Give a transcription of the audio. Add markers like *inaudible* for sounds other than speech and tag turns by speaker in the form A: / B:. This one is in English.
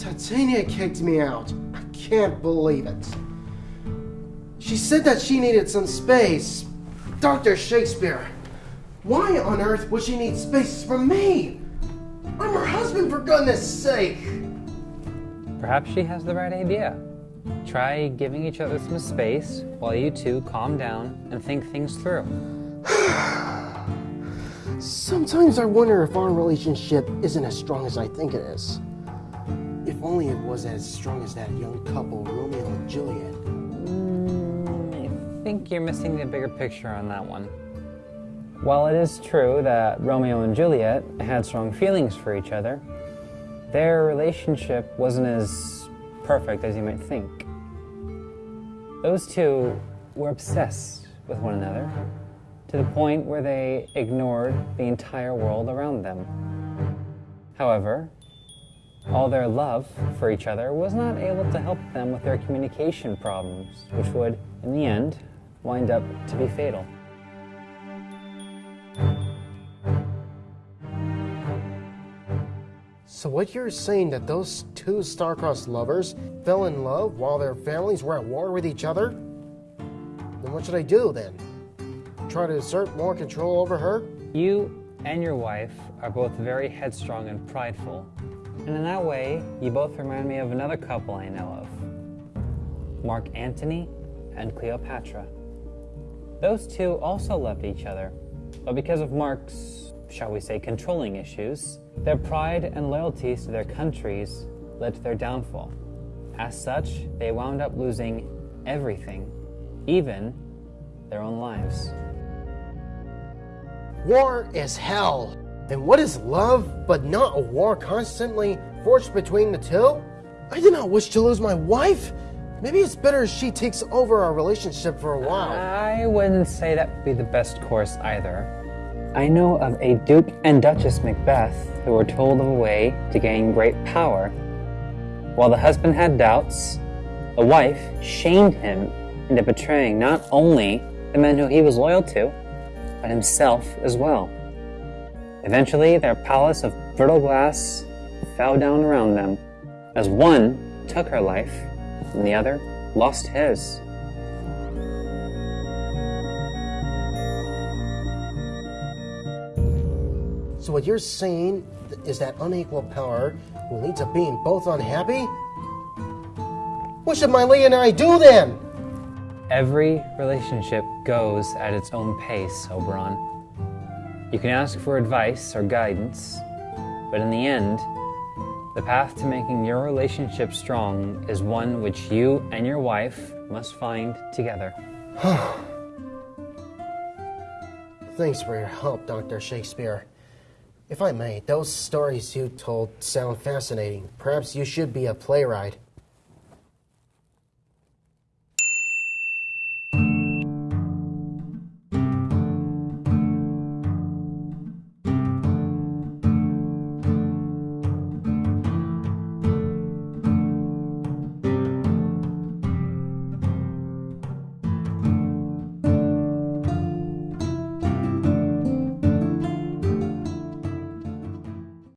A: Titania kicked me out. I can't believe it. She said that she needed some space. Dr. Shakespeare, why on earth would she need space from me? I'm her husband, for goodness sake.
B: Perhaps she has the right idea. Try giving each other some space while you two calm down and think things through. *sighs*
A: Sometimes I wonder if our relationship isn't as strong as I think it is. If only it was as strong as that young couple, Romeo and Juliet.
B: Mm, I think you're missing the bigger picture on that one. While it is true that Romeo and Juliet had strong feelings for each other, their relationship wasn't as perfect as you might think. Those two were obsessed with one another to the point where they ignored the entire world around them. However, all their love for each other was not able to help them with their communication problems, which would, in the end, wind up to be fatal.
A: So what you're saying that those two star-crossed lovers fell in love while their families were at war with each other? Then what should I do then? Try to assert more control over her?
B: You and your wife are both very headstrong and prideful. And in that way, you both remind me of another couple I know of Mark Antony and Cleopatra. Those two also loved each other, but because of Mark's, shall we say, controlling issues, their pride and loyalties to their countries led to their downfall. As such, they wound up losing everything, even their own lives.
A: War is hell. And what is love but not a war constantly forged between the two? I do not wish to lose my wife. Maybe it's better if she takes over our relationship for a while.
B: I wouldn't say that would be the best course either. I know of a Duke and Duchess Macbeth who were told of a way to gain great power. While the husband had doubts, the wife shamed him into betraying not only the men who he was loyal to, but himself as well. Eventually, their palace of brittle glass fell down around them, as one took her life and the other lost his.
A: So what you're saying is that unequal power will lead to being both unhappy? What should my Lee and I do then?
B: Every relationship goes at its own pace, Oberon. You can ask for advice or guidance, but in the end, the path to making your relationship strong is one which you and your wife must find together. *sighs*
A: Thanks for your help, Dr. Shakespeare. If I may, those stories you told sound fascinating. Perhaps you should be a playwright.